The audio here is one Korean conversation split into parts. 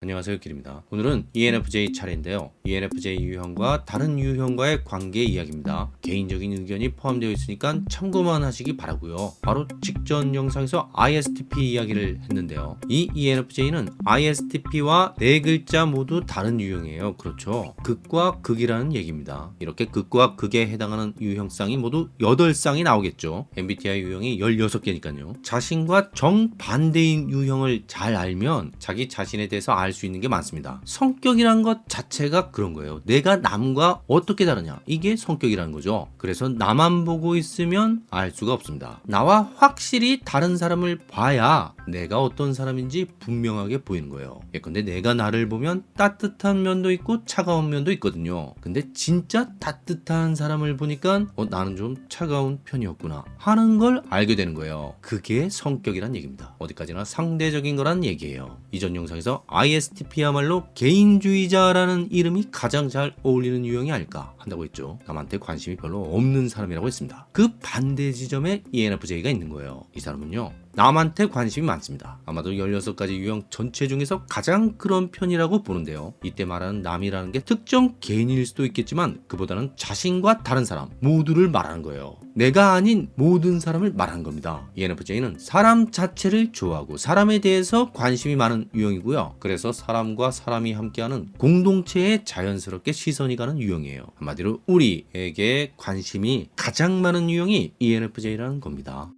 안녕하세요 길입니다. 오늘은 ENFJ 차례인데요. ENFJ 유형과 다른 유형과의 관계 이야기입니다. 개인적인 의견이 포함되어 있으니까 참고만 하시기 바라고요. 바로 직전 영상에서 ISTP 이야기를 했는데요. 이 ENFJ는 ISTP와 네 글자 모두 다른 유형이에요. 그렇죠? 극과 극이라는 얘기입니다. 이렇게 극과 극에 해당하는 유형쌍이 모두 8쌍이 나오겠죠. MBTI 유형이 16개니까요. 자신과 정반대인 유형을 잘 알면 자기 자신에 대해서 알수 있는 게 많습니다. 성격이란 것 자체가 그런 거예요. 내가 남과 어떻게 다르냐? 이게 성격이라는 거죠. 그래서 나만 보고 있으면 알 수가 없습니다. 나와 확실히 다른 사람을 봐야 내가 어떤 사람인지 분명하게 보이는 거예요. 예컨대 내가 나를 보면 따뜻한 면도 있고 차가운 면도 있거든요. 근데 진짜 따뜻한 사람을 보니까 어, 나는 좀 차가운 편이었구나 하는 걸 알게 되는 거예요. 그게 성격이란 얘기입니다. 어디까지나 상대적인 거란 얘기예요. 이전 영상에서 ISTP야말로 개인주의자라는 이름이 가장 잘 어울리는 유형이 아닐까 한다고 했죠. 남한테 관심이 별로 없는 사람이라고 했습니다. 그 반대 지점에 ENFJ가 있는 거예요. 이 사람은요 남한테 관심이 많습니다. 아마도 16가지 유형 전체 중에서 가장 그런 편이라고 보는데요. 이때 말하는 남이라는 게 특정 개인일 수도 있겠지만 그보다는 자신과 다른 사람 모두를 말하는 거예요. 내가 아닌 모든 사람을 말하는 겁니다. ENFJ는 사람 자체를 좋아하고 사람에 대해서 관심이 많은 유형이고요. 그래서 사람과 사람이 함께하는 공동체에 자연스럽게 시선이 가는 유형이에요. 한마디로 우리에게 관심이 가장 많은 유형이 ENFJ라는 겁니다.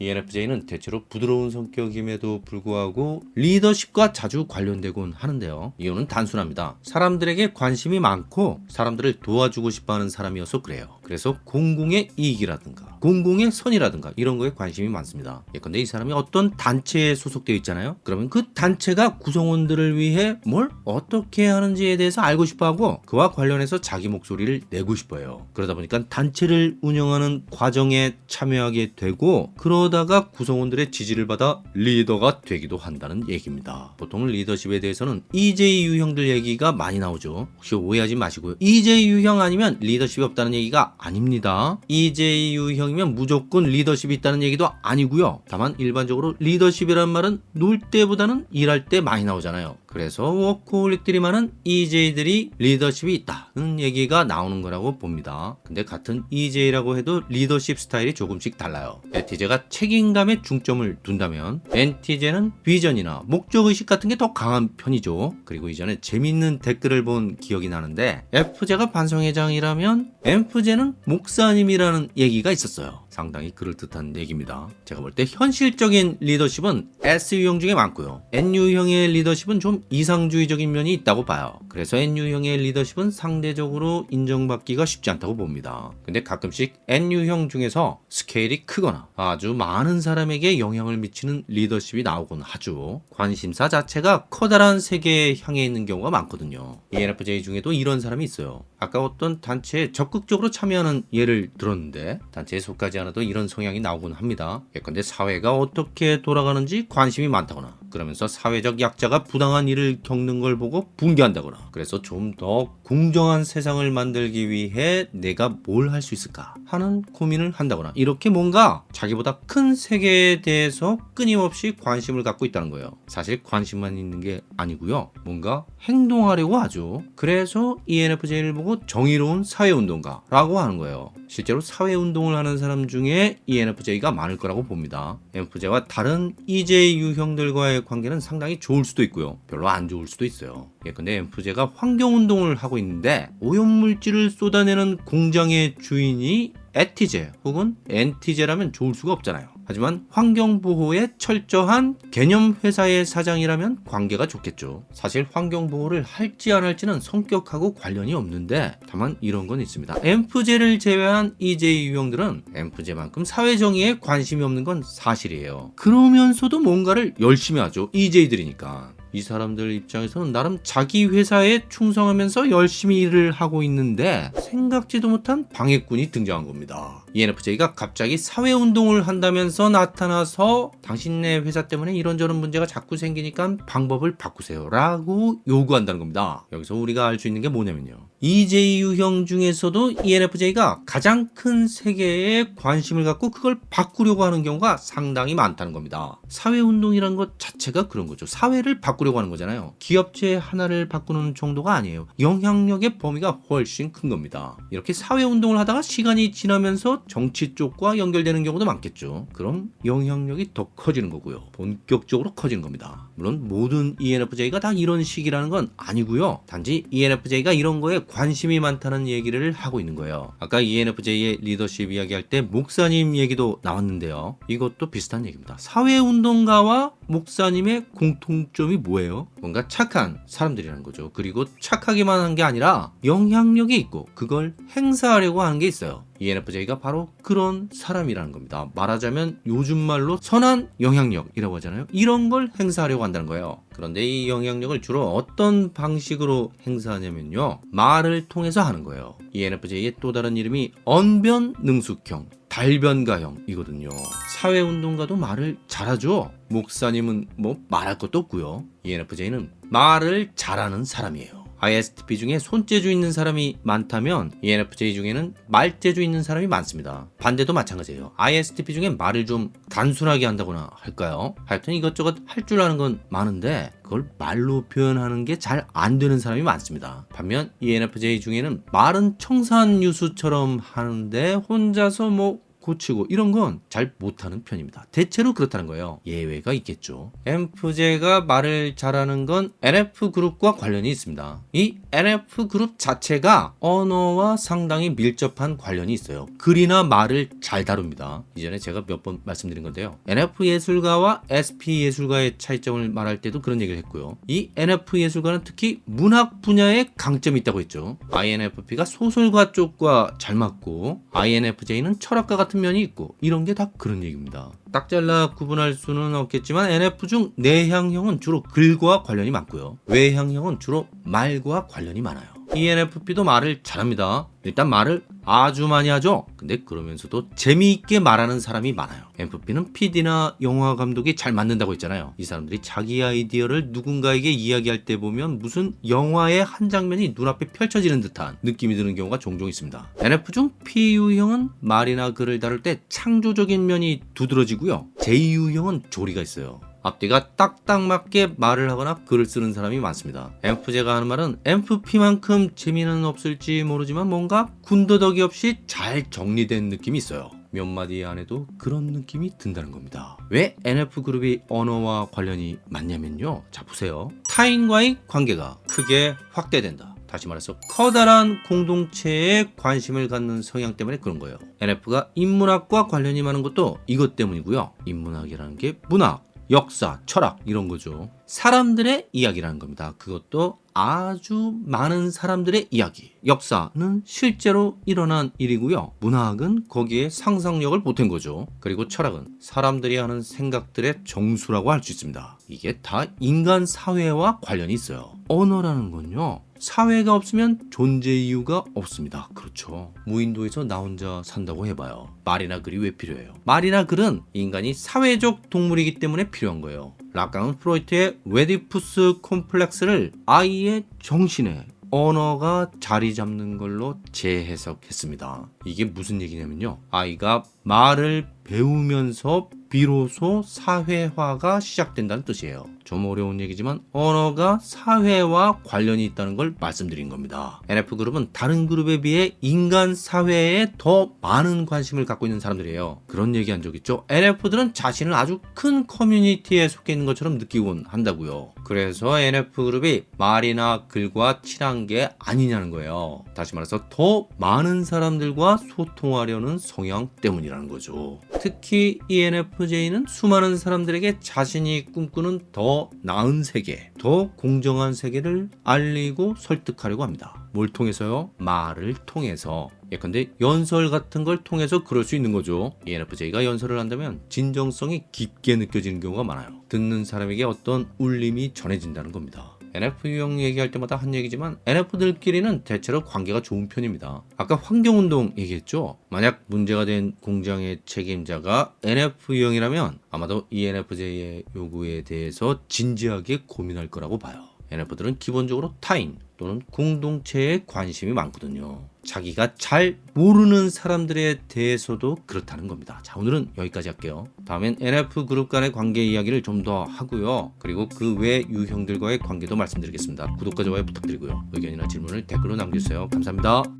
ENFJ는 대체로 부드러운 성격임에도 불구하고 리더십과 자주 관련되곤 하는데요. 이유는 단순합니다. 사람들에게 관심이 많고 사람들을 도와주고 싶어하는 사람이어서 그래요. 그래서 공공의 이익이라든가 공공의 선이라든가 이런 거에 관심이 많습니다. 예컨대 이 사람이 어떤 단체에 소속되어 있잖아요. 그러면 그 단체가 구성원들을 위해 뭘 어떻게 하는지에 대해서 알고 싶어하고 그와 관련해서 자기 목소리를 내고 싶어요. 그러다 보니까 단체를 운영하는 과정에 참여하게 되고 그러 그러다가 구성원들의 지지를 받아 리더가 되기도 한다는 얘기입니다. 보통 리더십에 대해서는 EJ 유형들 얘기가 많이 나오죠. 혹시 오해하지 마시고요. EJ 유형 아니면 리더십이 없다는 얘기가 아닙니다. EJ 유형이면 무조건 리더십이 있다는 얘기도 아니고요. 다만 일반적으로 리더십이란 말은 놀 때보다는 일할 때 많이 나오잖아요. 그래서 워크홀릭들이 많은 EJ들이 리더십이 있다 는 얘기가 나오는 거라고 봅니다. 근데 같은 EJ라고 해도 리더십 스타일이 조금씩 달라요. 에티제가 책임감에 중점을 둔다면 엔티제는 비전이나 목적의식 같은 게 더 강한 편이죠. 그리고 이전에 재밌는 댓글을 본 기억이 나는데 F제가 반성회장이라면 F제는 목사님이라는 얘기가 있었어요. 상당히 그럴듯한 얘기입니다. 제가 볼 때 현실적인 리더십은 S유형 중에 많고요. N유형의 리더십은 좀 이상주의적인 면이 있다고 봐요. 그래서 N유형의 리더십은 상대적으로 인정받기가 쉽지 않다고 봅니다. 근데 가끔씩 N유형 중에서 스케일이 크거나 아주 많은 사람에게 영향을 미치는 리더십이 나오곤 하죠. 관심사 자체가 커다란 세계에 향해 있는 경우가 많거든요. ENFJ 중에도 이런 사람이 있어요. 아까 어떤 단체에 적극적으로 참여하는 예를 들었는데 단체에 속하지 않아도 이런 성향이 나오곤 합니다. 예컨대 사회가 어떻게 돌아가는지 관심이 많다거나 그러면서 사회적 약자가 부당한 일을 겪는 걸 보고 붕괴한다거나 그래서 좀 더 공정한 세상을 만들기 위해 내가 뭘 할 수 있을까 하는 고민을 한다거나 이렇게 뭔가 자기보다 큰 세계에 대해서 끊임없이 관심을 갖고 있다는 거예요. 사실 관심만 있는 게 아니고요. 뭔가 행동하려고 하죠. 그래서 ENFJ를 보고 정의로운 사회운동가라고 하는 거예요. 실제로 사회운동을 하는 사람 중에 ENFJ가 많을 거라고 봅니다. ENFJ와 다른 EJ 유형들과의 관계는 상당히 좋을 수도 있고요. 별로 안 좋을 수도 있어요. 예컨대 ENFJ가 환경운동을 하고 있는데 오염물질을 쏟아내는 공장의 주인이 에티제 혹은 엔티제라면 좋을 수가 없잖아요. 하지만 환경보호에 철저한 개념 회사의 사장이라면 관계가 좋겠죠. 사실 환경보호를 할지 안 할지는 성격하고 관련이 없는데 다만 이런 건 있습니다. 엠프제를 제외한 EJ 유형들은 엠프제만큼 사회정의에 관심이 없는 건 사실이에요. 그러면서도 뭔가를 열심히 하죠. EJ들이니까. 이 사람들 입장에서는 나름 자기 회사에 충성하면서 열심히 일을 하고 있는데 생각지도 못한 방해꾼이 등장한 겁니다. ENFJ가 갑자기 사회운동을 한다면서 나타나서 당신네 회사 때문에 이런저런 문제가 자꾸 생기니까 방법을 바꾸세요 라고 요구한다는 겁니다. 여기서 우리가 알 수 있는 게 뭐냐면요. EJ 유형 중에서도 ENFJ가 가장 큰 세계에 관심을 갖고 그걸 바꾸려고 하는 경우가 상당히 많다는 겁니다. 사회운동이라는 것 자체가 그런 거죠. 사회를 바꾸려고 하는 거잖아요. 기업체 하나를 바꾸는 정도가 아니에요. 영향력의 범위가 훨씬 큰 겁니다. 이렇게 사회운동을 하다가 시간이 지나면서 정치 쪽과 연결되는 경우도 많겠죠. 그럼 영향력이 더 커지는 거고요. 본격적으로 커지는 겁니다. 물론 모든 ENFJ가 다 이런 식이라는 건 아니고요. 단지 ENFJ가 이런 거에 관심이 많다는 얘기를 하고 있는 거예요. 아까 ENFJ의 리더십 이야기할 때 목사님 얘기도 나왔는데요. 이것도 비슷한 얘기입니다. 사회운동가와 목사님의 공통점이 뭐예요? 뭔가 착한 사람들이라는 거죠. 그리고 착하기만 한 게 아니라 영향력이 있고 그걸 행사하려고 하는 게 있어요. ENFJ가 바로 그런 사람이라는 겁니다. 말하자면 요즘 말로 선한 영향력이라고 하잖아요. 이런 걸 행사하려고 한다는 거예요. 그런데 이 영향력을 주로 어떤 방식으로 행사하냐면요. 말을 통해서 하는 거예요. ENFJ의 또 다른 이름이 언변능숙형. 달변가형이거든요. 사회운동가도 말을 잘하죠. 목사님은 뭐 말할 것도 없고요. ENFJ는 말을 잘하는 사람이에요. ISTP 중에 손재주 있는 사람이 많다면 ENFJ 중에는 말재주 있는 사람이 많습니다. 반대도 마찬가지예요. ISTP 중에 말을 좀 단순하게 한다거나 할까요? 하여튼 이것저것 할 줄 아는 건 많은데 그걸 말로 표현하는 게 잘 안 되는 사람이 많습니다. 반면 ENFJ 중에는 말은 청산 유수처럼 하는데 혼자서 뭐 고치고 이런 건 잘 못하는 편입니다. 대체로 그렇다는 거예요. 예외가 있겠죠. MFJ가 말을 잘하는 건 NF 그룹과 관련이 있습니다. 이 NF 그룹 자체가 언어와 상당히 밀접한 관련이 있어요. 글이나 말을 잘 다룹니다. 이전에 제가 몇 번 말씀드린 건데요. NF 예술가와 SP 예술가의 차이점을 말할 때도 그런 얘기를 했고요. 이 NF 예술가는 특히 문학 분야에 강점이 있다고 했죠. INFP가 소설가 쪽과 잘 맞고 INFJ는 철학가 같은 면이 있고 이런 게 다 그런 얘기입니다. 딱 잘라 구분할 수는 없겠지만 NF 중 내향형은 주로 글과 관련이 많고요. 외향형은 주로 말과 관련이 많아요. ENFP도 말을 잘합니다. 일단 말을 아주 많이 하죠. 근데 그러면서도 재미있게 말하는 사람이 많아요. MFP는 PD나 영화 감독이 잘 맞는다고 했잖아요. 이 사람들이 자기 아이디어를 누군가에게 이야기할 때 보면 무슨 영화의 한 장면이 눈앞에 펼쳐지는 듯한 느낌이 드는 경우가 종종 있습니다. NF 중 PU형은 말이나 글을 다룰 때 창조적인 면이 두드러지고요. JU형은 조리가 있어요. 앞뒤가 딱딱 맞게 말을 하거나 글을 쓰는 사람이 많습니다. MF제가 하는 말은 MFP만큼 재미는 없을지 모르지만 뭔가 군더더기 없이 잘 정리된 느낌이 있어요. 몇 마디 안에도 그런 느낌이 든다는 겁니다. 왜 NF그룹이 언어와 관련이 많냐면요. 자, 보세요. 타인과의 관계가 크게 확대된다. 다시 말해서 커다란 공동체에 관심을 갖는 성향 때문에 그런 거예요. NF가 인문학과 관련이 많은 것도 이것 때문이고요. 인문학이라는 게 문학, 역사, 철학 이런 거죠. 사람들의 이야기라는 겁니다. 그것도 아주 많은 사람들의 이야기. 역사는 실제로 일어난 일이고요. 문학은 거기에 상상력을 보탠 거죠. 그리고 철학은 사람들이 하는 생각들의 정수라고 할 수 있습니다. 이게 다 인간 사회와 관련이 있어요. 언어라는 건요. 사회가 없으면 존재 이유가 없습니다. 그렇죠. 무인도에서 나 혼자 산다고 해봐요. 말이나 글이 왜 필요해요? 말이나 글은 인간이 사회적 동물이기 때문에 필요한 거예요. 라깡은 프로이트의 오이디푸스 콤플렉스를 아이의 정신에 언어가 자리 잡는 걸로 재해석했습니다. 이게 무슨 얘기냐면요. 아이가 말을 배우면서 비로소 사회화가 시작된다는 뜻이에요. 좀 어려운 얘기지만 언어가 사회와 관련이 있다는 걸 말씀드린 겁니다. NF그룹은 다른 그룹에 비해 인간 사회에 더 많은 관심을 갖고 있는 사람들이에요. 그런 얘기 한 적 있죠? NF들은 자신을 아주 큰 커뮤니티에 속해 있는 것처럼 느끼곤 한다고요. 그래서 NF그룹이 말이나 글과 친한 게 아니냐는 거예요. 다시 말해서 더 많은 사람들과 소통하려는 성향 때문이라는 거죠. 특히 ENFJ는 수많은 사람들에게 자신이 꿈꾸는 더 나은 세계, 더 공정한 세계를 알리고 설득하려고 합니다. 뭘 통해서요? 말을 통해서. 예컨대 연설 같은 걸 통해서 그럴 수 있는 거죠. ENFJ가 연설을 한다면 진정성이 깊게 느껴지는 경우가 많아요. 듣는 사람에게 어떤 울림이 전해진다는 겁니다. NF형 얘기할 때마다 한 얘기지만 NF들끼리는 대체로 관계가 좋은 편입니다. 아까 환경운동 얘기했죠? 만약 문제가 된 공장의 책임자가 NF형이라면 아마도 E ENFJ의 요구에 대해서 진지하게 고민할 거라고 봐요. NF들은 기본적으로 타인, 또는 공동체에 관심이 많거든요. 자기가 잘 모르는 사람들에 대해서도 그렇다는 겁니다. 자, 오늘은 여기까지 할게요. 다음엔 NF 그룹 간의 관계 이야기를 좀 더 하고요. 그리고 그 외 유형들과의 관계도 말씀드리겠습니다. 구독과 좋아요 부탁드리고요. 의견이나 질문을 댓글로 남겨주세요. 감사합니다.